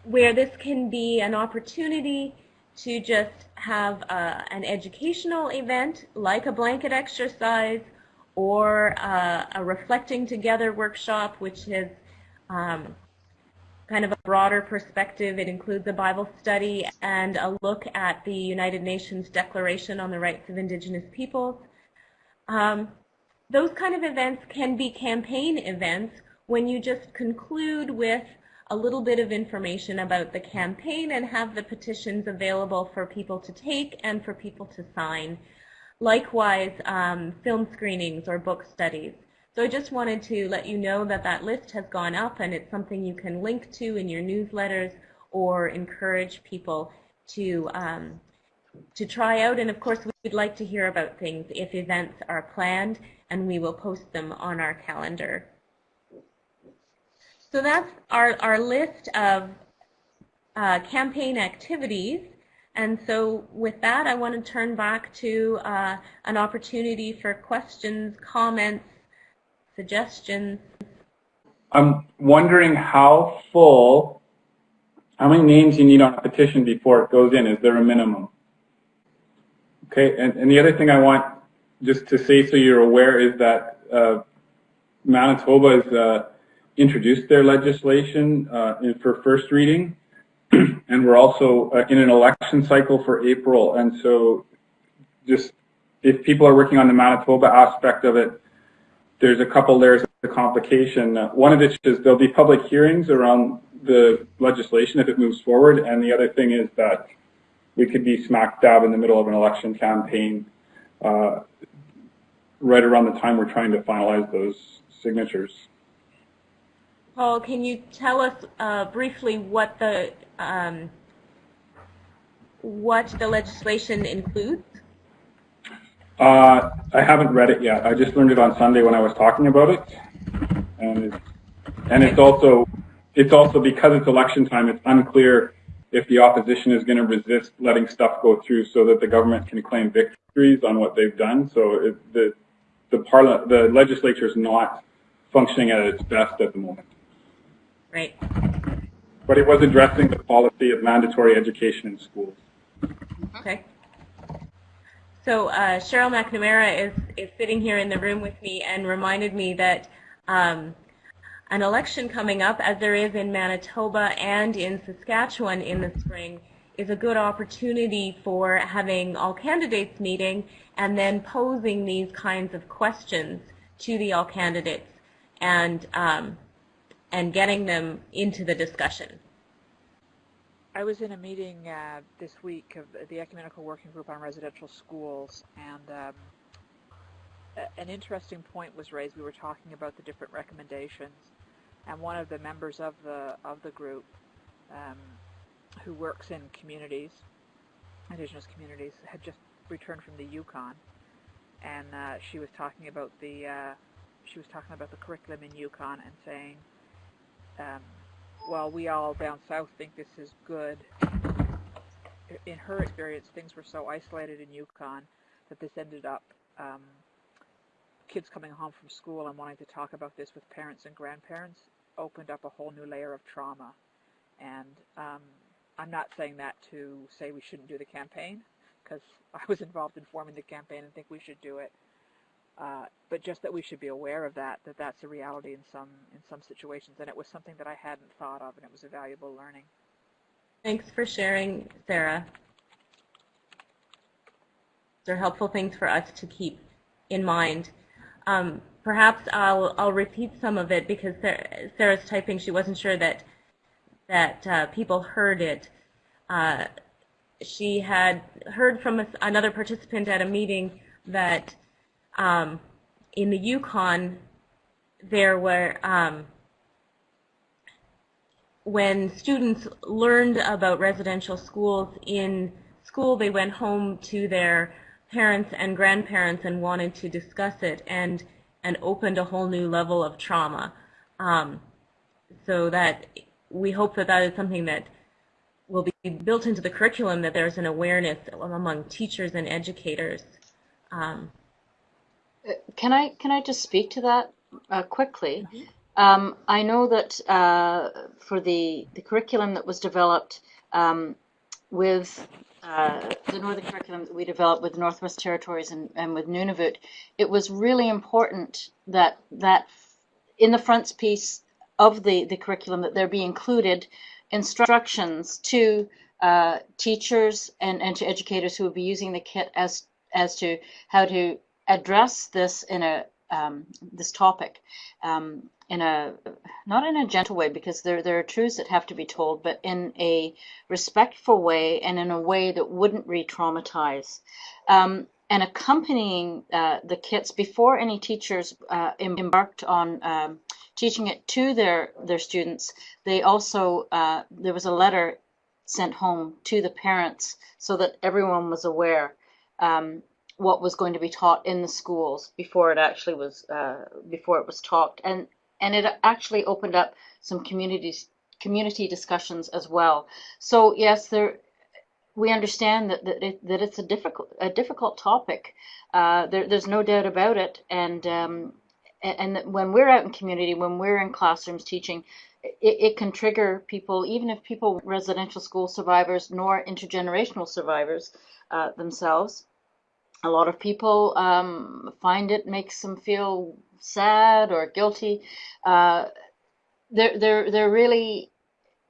S4: where this can be an opportunity to just have uh, an educational event like a blanket exercise or uh, a reflecting together workshop which is um, kind of a broader perspective. It includes a Bible study and a look at the United Nations Declaration on the Rights of Indigenous Peoples. Um, those kind of events can be campaign events when you just conclude with a little bit of information about the campaign and have the petitions available for people to take and for people to sign. Likewise, um, film screenings or book studies. So I just wanted to let you know that that list has gone up and it's something you can link to in your newsletters or encourage people to um, to try out. And of course, we'd like to hear about things if events are planned, and we will post them on our calendar. So that's our, our list of uh, campaign activities. And so with that, I want to turn back to uh, an opportunity for questions, comments, suggestions.
S5: I'm wondering how full, how many names you need on a petition before it goes in. Is there a minimum? Okay, and, and the other thing I want just to say so you're aware is that uh, Manitoba has uh, introduced their legislation uh, in, for first reading, and we're also uh, in an election cycle for April. And so, just if people are working on the Manitoba aspect of it, there's a couple layers of complication. Uh, one of which is there'll be public hearings around the legislation if it moves forward, and the other thing is that we could be smack dab in the middle of an election campaign uh, right around the time we're trying to finalize those signatures.
S4: Paul, can you tell us uh, briefly what the um, what the legislation includes?
S5: Uh, I haven't read it yet. I just learned it on Sunday when I was talking about it, and it's, and it's also it's also because it's election time. It's unclear if the opposition is going to resist letting stuff go through so that the government can claim victories on what they've done. So it, the the parliament, the legislature is not functioning at its best at the moment.
S4: Right.
S5: But it was addressing the policy of mandatory education in schools.
S4: Okay. So uh, Cheryl McNamara is, is sitting here in the room with me and reminded me that um, an election coming up, as there is in Manitoba and in Saskatchewan in the spring, is a good opportunity for having all candidates meeting and then posing these kinds of questions to the all candidates and um, and getting them into the discussion.
S6: I was in a meeting uh, this week of the Ecumenical Working Group on Residential Schools, and um, an interesting point was raised. We were talking about the different recommendations, and one of the members of the of the group, um, who works in communities, Indigenous communities, had just returned from the Yukon, and uh, she was talking about the uh, she was talking about the curriculum in Yukon and saying um, while we all down south think this is good, in her experience, things were so isolated in Yukon that this ended up um, kids coming home from school and wanting to talk about this with parents and grandparents opened up a whole new layer of trauma. And um, I'm not saying that to say we shouldn't do the campaign, because I was involved in forming the campaign and think we should do it. Uh, but just that we should be aware of that, that that's a reality in some in some situations, and it was something that I hadn't thought of, and it was a valuable learning.
S4: Thanks for sharing, Sarah. These are helpful things for us to keep in mind. Um, perhaps I'll I'll repeat some of it because Sarah's typing. She wasn't sure that that uh, people heard it. Uh, she had heard from another participant at a meeting that um, in the Yukon, there were, um, when students learned about residential schools in school, they went home to their parents and grandparents and wanted to discuss it and, and opened a whole new level of trauma. Um, so that we hope that that is something that will be built into the curriculum, that there's an awareness among teachers and educators. Um,
S2: can I can I just speak to that uh, quickly? Mm-hmm. Um, I know that uh, for the the curriculum that was developed um, with uh, the northern curriculum that we developed with Northwest Territories and, and with Nunavut, it was really important that that in the frontispiece of the, the curriculum that there be included instructions to uh, teachers and, and to educators who will be using the kit as as to how to address this in a um, this topic um, in a not in a gentle way because there there are truths that have to be told, but in a respectful way and in a way that wouldn't re-traumatize. Um, and accompanying uh, the kits before any teachers uh, embarked on um, teaching it to their their students, they also uh, there was a letter sent home to the parents so that everyone was aware um, what was going to be taught in the schools before it actually was uh, before it was taught. And and it actually opened up some communities community discussions as well. So yes there we understand that that, it, that it's a difficult a difficult topic. Uh, there, there's no doubt about it. And um, and, and when we're out in community when we're in classrooms teaching it, it can trigger people, even if people residential school survivors nor intergenerational survivors uh, themselves. A lot of people um, find it makes them feel sad or guilty. Uh, there, there, there really,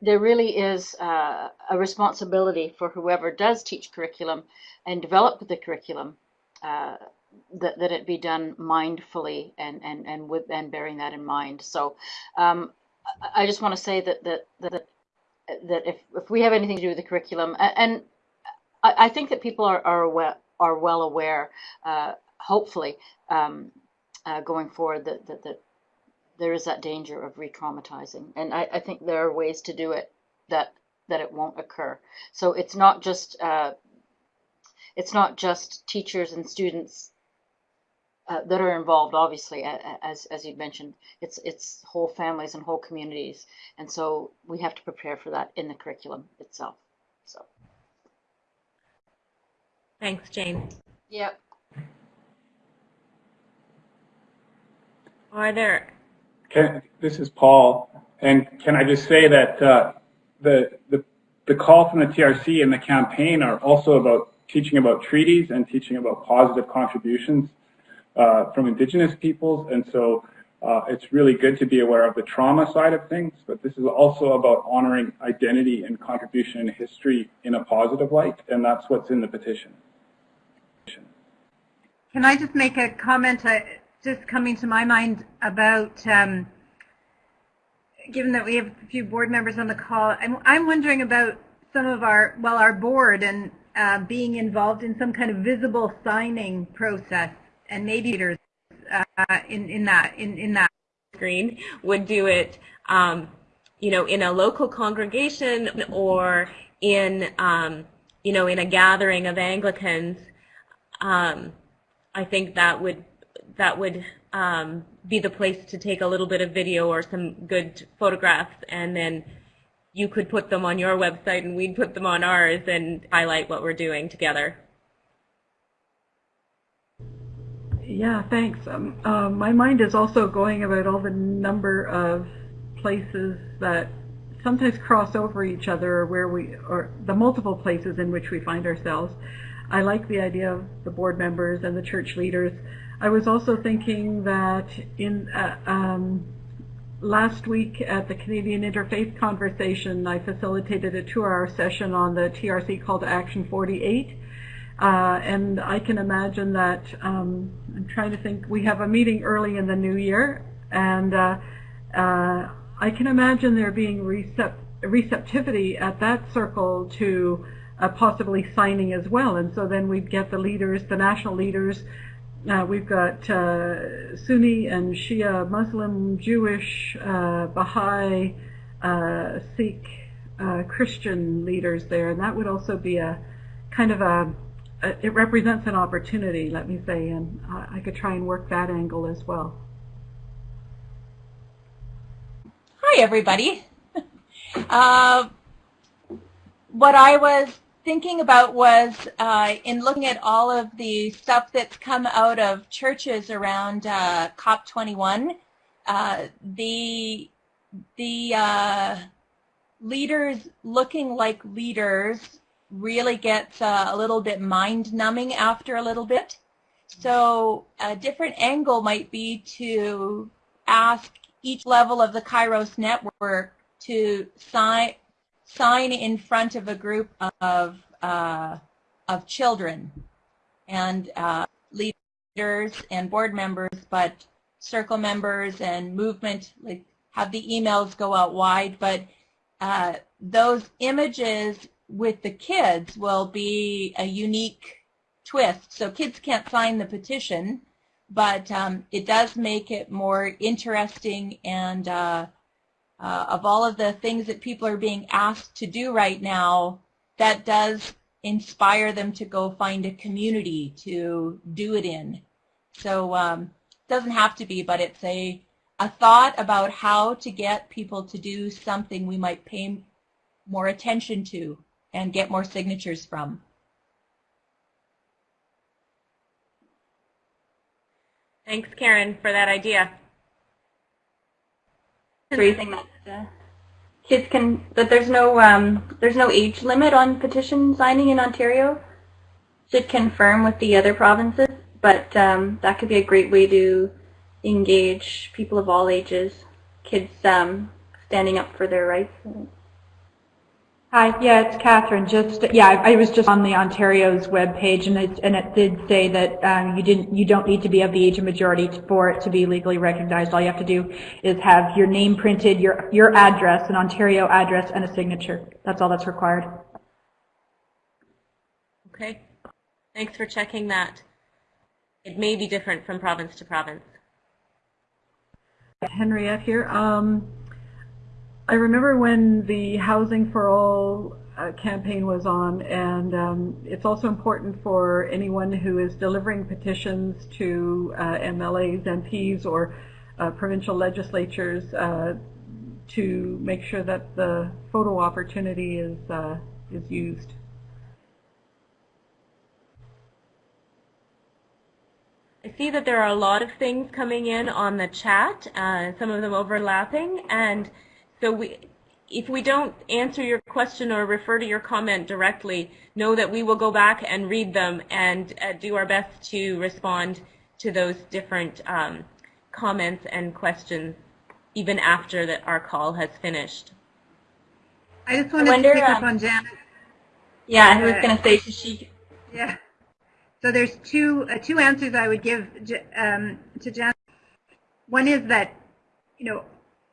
S2: there really is uh, a responsibility for whoever does teach curriculum and develop the curriculum uh, that, that it be done mindfully and, and, and with and bearing that in mind. So um, I just want to say that that that that if if we have anything to do with the curriculum, and I, I think that people are are well, are well aware, uh, hopefully, um, uh, going forward that, that that there is that danger of re-traumatizing, and I, I think there are ways to do it that that it won't occur. So it's not just uh, it's not just teachers and students uh, that are involved, obviously, as as you mentioned, it's it's whole families and whole communities, and so we have to prepare for that in the curriculum itself. So,
S4: thanks, Jane.
S2: Yep.
S4: Are there?
S5: Can, this is Paul, and can I just say that uh, the the the call from the TRC and the campaign are also about teaching about treaties and teaching about positive contributions uh, from indigenous peoples. And so uh, it's really good to be aware of the trauma side of things, but this is also about honoring identity and contribution and history in a positive light, and that's what's in the petition.
S7: Can I just make a comment uh, just coming to my mind about, um, given that we have a few board members on the call, I'm, I'm wondering about some of our, well, our board and uh, being involved in some kind of visible signing process and maybe leaders uh, in in that in in that
S4: screen would do it, um, you know, in a local congregation or in um, you know in a gathering of Anglicans. Um, I think that would that would um, be the place to take a little bit of video or some good photographs, and then you could put them on your website, and we'd put them on ours, and highlight what we're doing together.
S3: Yeah, thanks. Um, uh, my mind is also going about all the number of places that sometimes cross over each other or where we, or the multiple places in which we find ourselves. I like the idea of the board members and the church leaders. I was also thinking that in uh, um, last week at the Canadian Interfaith Conversation, I facilitated a two-hour session on the TRC call to action 48 uh, and I can imagine that, um, I'm trying to think, we have a meeting early in the new year, and uh, uh, I can imagine there being recept receptivity at that circle to uh, possibly signing as well. And so then we'd get the leaders, the national leaders. Uh, we've got uh, Sunni and Shia, Muslim, Jewish, Baha'i, Sikh, Christian leaders there, and that would also be a kind of a uh, it represents an opportunity, let me say, and I could try and work that angle as well.
S4: Hi, everybody. uh, what I was thinking about was uh, in looking at all of the stuff that's come out of churches around uh, COP21, uh, the the uh, leaders looking like leaders really gets uh, a little bit mind numbing after a little bit. So a different angle might be to ask
S8: each level of the Kairos network to sign sign in front of a group of uh, of children and uh, leaders and board members, but circle members and movement like have the emails go out wide, but uh, those images with the kids will be a unique twist. So kids can't sign the petition, but um, it does make it more interesting and uh, of all of the things that people are being asked to do right now, that does inspire them to go find a community to do it in. So um, it doesn't have to be, but it's a, a thought about how to get people to do something we might pay more attention to and get more signatures from.
S4: Thanks, Karen, for that idea.
S1: Raising that uh, kids can that there's no um, there's no age limit on petition signing in Ontario. Should confirm with the other provinces, but um, that could be a great way to engage people of all ages, kids um, standing up for their rights.
S9: Hi, yeah, it's Catherine. Just yeah, I, I was just on the Ontario's webpage, and it and it did say that um, you didn't you don't need to be of the age of majority for it to be legally recognized. All you have to do is have your name printed, your your address, an Ontario address, and a signature. That's all that's required.
S4: Okay, thanks for checking that. It may be different from province to province.
S3: Henriette here. Um, I remember when the Housing for All uh, campaign was on, and um, it's also important for anyone who is delivering petitions to uh, MLAs, MPs, or uh, provincial legislatures uh, to make sure that the photo opportunity is uh, is used.
S4: I see that there are a lot of things coming in on the chat, uh, some of them overlapping, and so we, if we don't answer your question or refer to your comment directly, know that we will go back and read them and uh, do our best to respond to those different um, comments and questions even after that our call has finished.
S7: I just wanted to pick up on Janet.
S1: Yeah, I was going to say to she.
S7: Yeah. So there's two uh, two answers I would give um, to Janet. One is that, you know,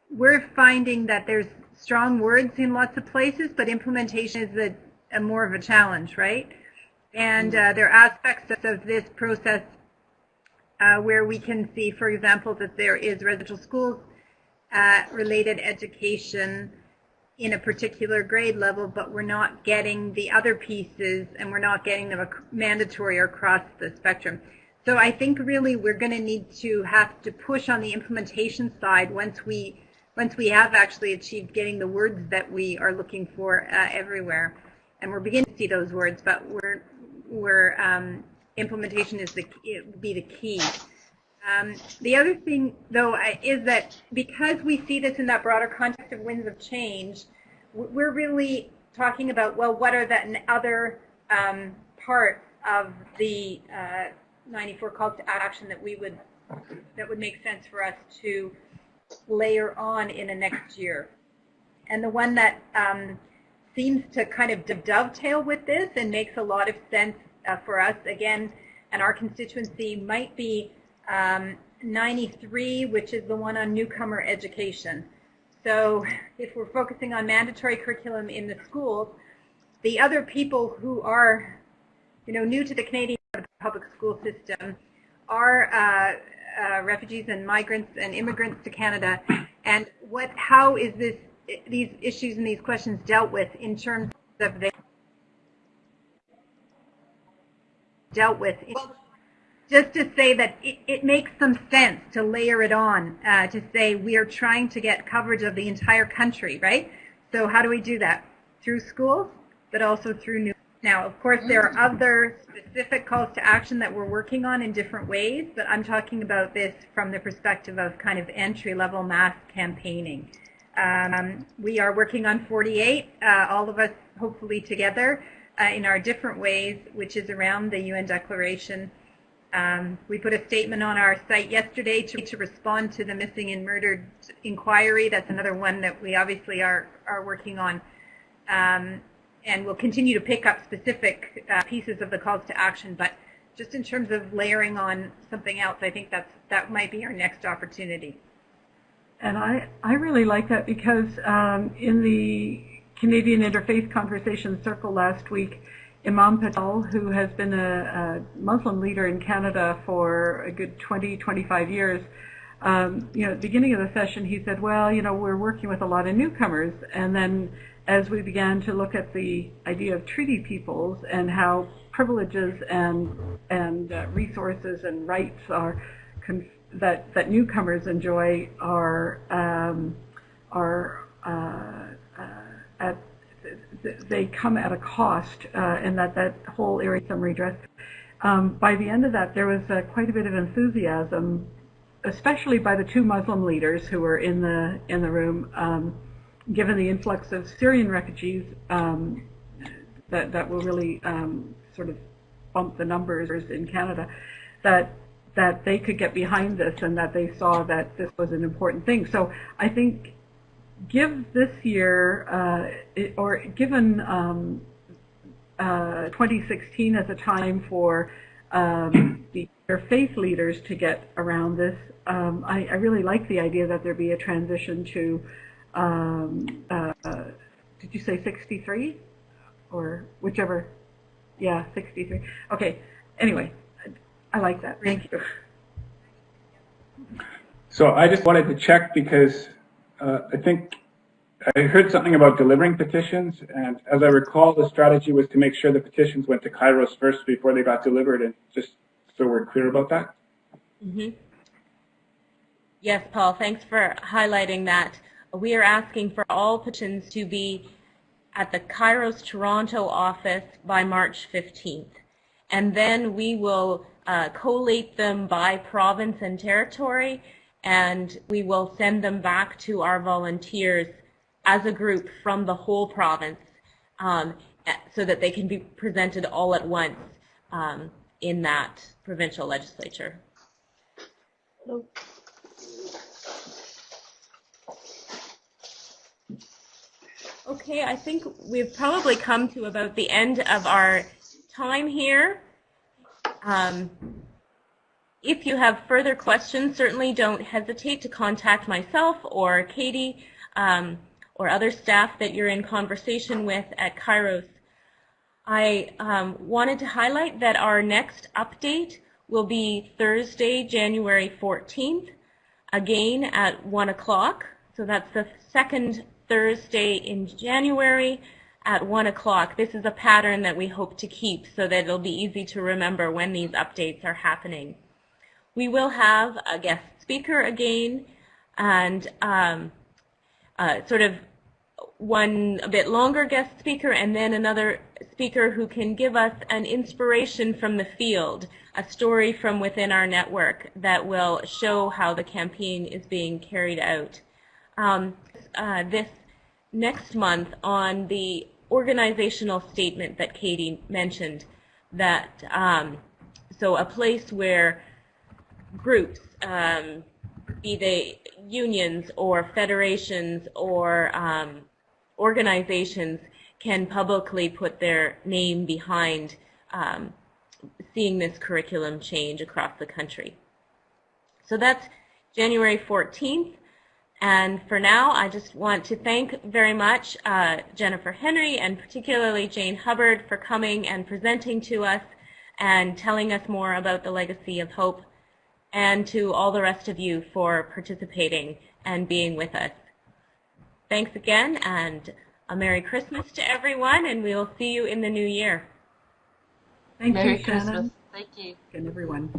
S7: we're finding that there's strong words in lots of places, but implementation is a, a more of a challenge, right? And uh, there are aspects of this process uh, where we can see, for example, that there is residential schools uh, related education in a particular grade level, but we're not getting the other pieces and we're not getting them mandatory across the spectrum. So I think really we're going to need to have to push on the implementation side once we once we have actually achieved getting the words that we are looking for uh, everywhere, and we're beginning to see those words, but we're, we're um, implementation is the will be the key. Um, the other thing, though, is that because we see this in that broader context of winds of change, we're really talking about, well, what are the other um, parts of the uh, 94 calls to action that we would that would make sense for us to layer on in a next year. And the one that um, seems to kind of dovetail with this and makes a lot of sense uh, for us, again, and our constituency might be um, 93, which is the one on newcomer education. So if we're focusing on mandatory curriculum in the schools, the other people who are, you know, new to the Canadian public school system are uh, uh, refugees and migrants and immigrants to Canada, and what, how is this, these issues and these questions dealt with in terms of the dealt with? Just to say that it, it makes some sense to layer it on, uh, to say we are trying to get coverage of the entire country, right? So how do we do that? Through schools, but also through new now, of course, there are other specific calls to action that we're working on in different ways, but I'm talking about this from the perspective of kind of entry-level mass campaigning. Um, we are working on 48, uh, all of us hopefully together uh, in our different ways, which is around the UN Declaration Um, we put a statement on our site yesterday to, to respond to the missing and murdered inquiry. That's another one that we obviously are, are working on. Um, and we'll continue to pick up specific uh, pieces of the calls to action. But just in terms of layering on something else, I think that's, that might be our next opportunity.
S3: And I, I really like that because um, in the Canadian Interfaith Conversation Circle last week, Imam Patel, who has been a, a Muslim leader in Canada for a good 20, 25 years, um, you know, at the beginning of the session, he said, well, you know, we're working with a lot of newcomers. And then as we began to look at the idea of treaty peoples and how privileges and, and uh, resources and rights are that, that newcomers enjoy are, um, are uh, uh, at they come at a cost, uh, and that that whole area some redress. Um, by the end of that, there was uh, quite a bit of enthusiasm, especially by the two Muslim leaders who were in the in the room, um, given the influx of Syrian refugees um, that that will really um, sort of bump the numbers in Canada. That that they could get behind this and that they saw that this was an important thing. So I think give this year, uh, or given um, uh, 2016 as a time for um, the, their faith leaders to get around this, um, I, I, really like the idea that there be a transition to, um, uh, did you say 63? Or whichever, yeah, 63. Okay, anyway, I like that. Thank you.
S5: So I just wanted to check because uh, I think I heard something about delivering petitions, and as I recall, the strategy was to make sure the petitions went to Kairos first before they got delivered, and just so we're clear about that.
S4: Mm -hmm. Yes, Paul, thanks for highlighting that. We are asking for all petitions to be at the Kairos Toronto office by March 15th. And then we will uh, collate them by province and territory and we will send them back to our volunteers as a group from the whole province um, so that they can be presented all at once um, in that provincial legislature. Okay, I think we've probably come to about the end of our time here. Um, if you have further questions, certainly don't hesitate to contact myself or Katie um, or other staff that you're in conversation with at Kairos. I um, wanted to highlight that our next update will be Thursday, January 14th, again at 1 o'clock. So that's the second Thursday in January at 1 o'clock. This is a pattern that we hope to keep so that it'll be easy to remember when these updates are happening. We will have a guest speaker again and um, uh, sort of one a bit longer guest speaker and then another speaker who can give us an inspiration from the field, a story from within our network that will show how the campaign is being carried out. Um, uh, this next month on the organizational statement that Katie mentioned, that um, so a place where groups, um, be they unions or federations or um, organizations, can publicly put their name behind um, seeing this curriculum change across the country. So that's January 14th. And for now, I just want to thank very much uh, Jennifer Henry and particularly Jane Hubbard for coming and presenting to us and telling us more about the legacy of hope and to all the rest of you for participating and being with us. Thanks again, and a Merry Christmas to everyone, and we will see you in the new year.
S3: Thank
S2: Merry
S3: you,
S2: Christmas.
S3: Shannon.
S2: Thank you.
S3: And everyone.